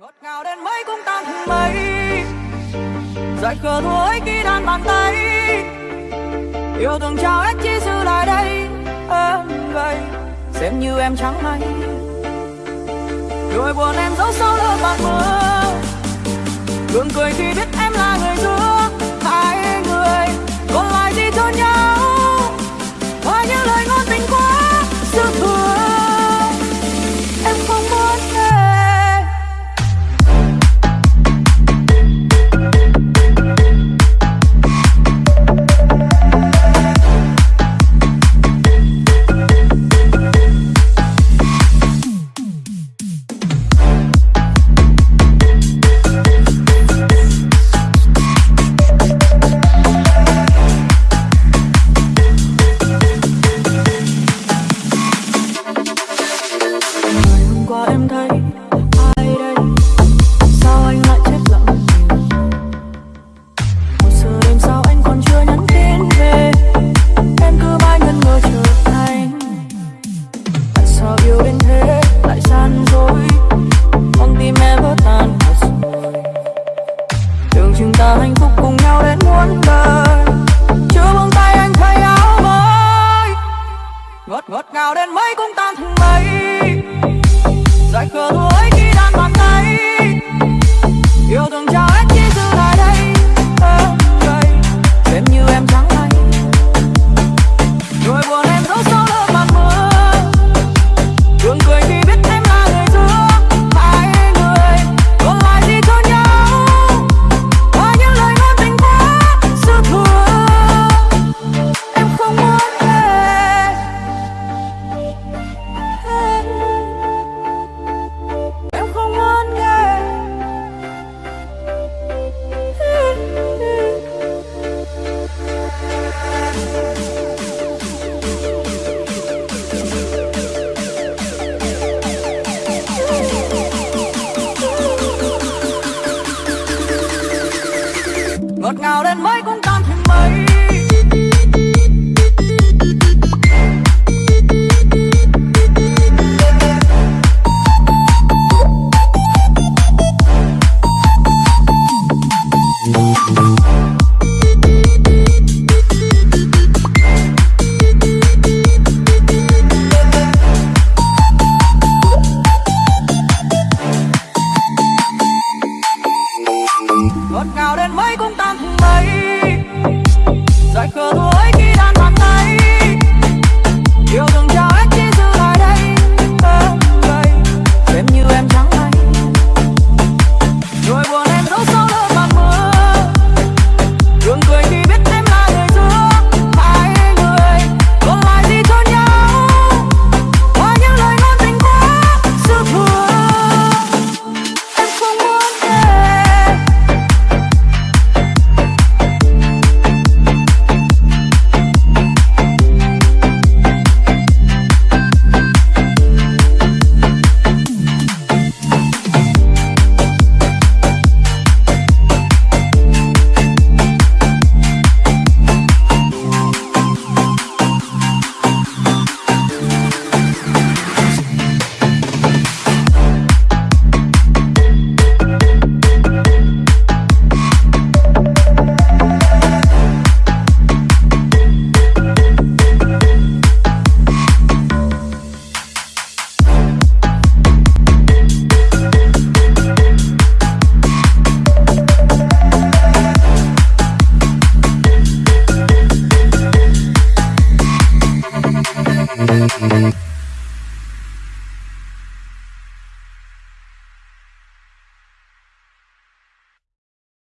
ngọt ngào đến mấy cũng tan thành mây. Dại khờ thôi khi đan bàn tay. Yêu thương trao hết chi sự lại đây. Em gầy xem như em trắng hay nỗi buồn em giấu sau lớp bàn mưa gương cười khi biết ngọt ngào đến mấy